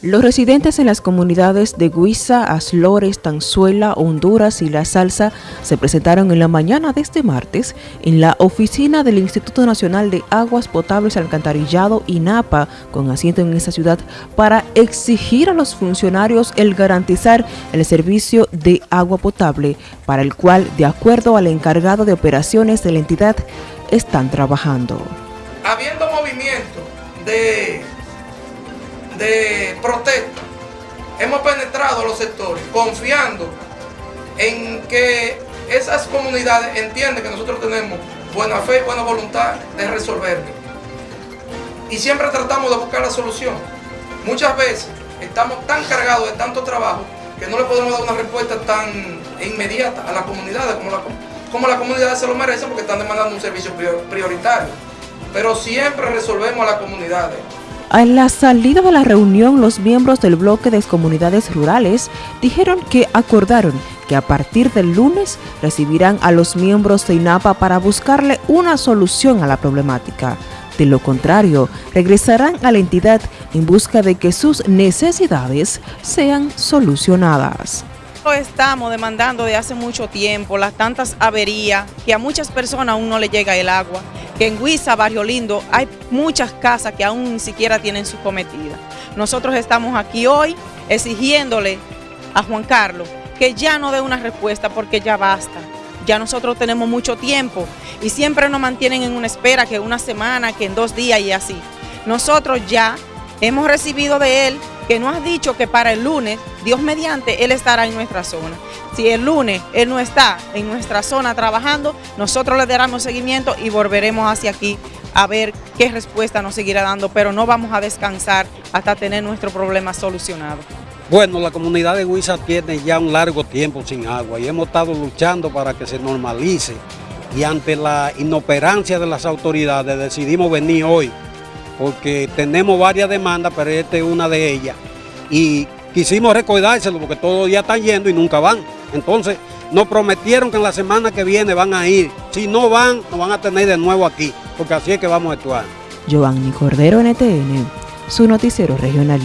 Los residentes en las comunidades de Guisa, Aslores, Tanzuela, Honduras y La Salsa se presentaron en la mañana de este martes en la oficina del Instituto Nacional de Aguas Potables Alcantarillado INAPA, con asiento en esa ciudad, para exigir a los funcionarios el garantizar el servicio de agua potable, para el cual, de acuerdo al encargado de operaciones de la entidad, están trabajando. Habiendo movimiento de de protesta, hemos penetrado los sectores confiando en que esas comunidades entienden que nosotros tenemos buena fe buena voluntad de resolver. Y siempre tratamos de buscar la solución. Muchas veces estamos tan cargados de tanto trabajo que no le podemos dar una respuesta tan inmediata a las comunidades como la, como las comunidades se lo merecen porque están demandando un servicio prioritario. Pero siempre resolvemos a las comunidades. A la salida de la reunión, los miembros del bloque de comunidades rurales dijeron que acordaron que a partir del lunes recibirán a los miembros de INAPA para buscarle una solución a la problemática. De lo contrario, regresarán a la entidad en busca de que sus necesidades sean solucionadas estamos demandando de hace mucho tiempo, las tantas averías, que a muchas personas aún no le llega el agua, que en Huiza, Barrio Lindo, hay muchas casas que aún ni siquiera tienen su cometida. Nosotros estamos aquí hoy exigiéndole a Juan Carlos que ya no dé una respuesta porque ya basta. Ya nosotros tenemos mucho tiempo y siempre nos mantienen en una espera que una semana, que en dos días y así. Nosotros ya hemos recibido de él que nos ha dicho que para el lunes, Dios mediante, Él estará en nuestra zona. Si el lunes Él no está en nuestra zona trabajando, nosotros le daremos seguimiento y volveremos hacia aquí a ver qué respuesta nos seguirá dando, pero no vamos a descansar hasta tener nuestro problema solucionado. Bueno, la comunidad de Huiza tiene ya un largo tiempo sin agua y hemos estado luchando para que se normalice y ante la inoperancia de las autoridades decidimos venir hoy porque tenemos varias demandas, pero esta es una de ellas. Y quisimos recordárselo porque todos días están yendo y nunca van. Entonces, nos prometieron que en la semana que viene van a ir. Si no van, nos van a tener de nuevo aquí, porque así es que vamos a actuar. Giovanni Cordero, NTN, su noticiero regional.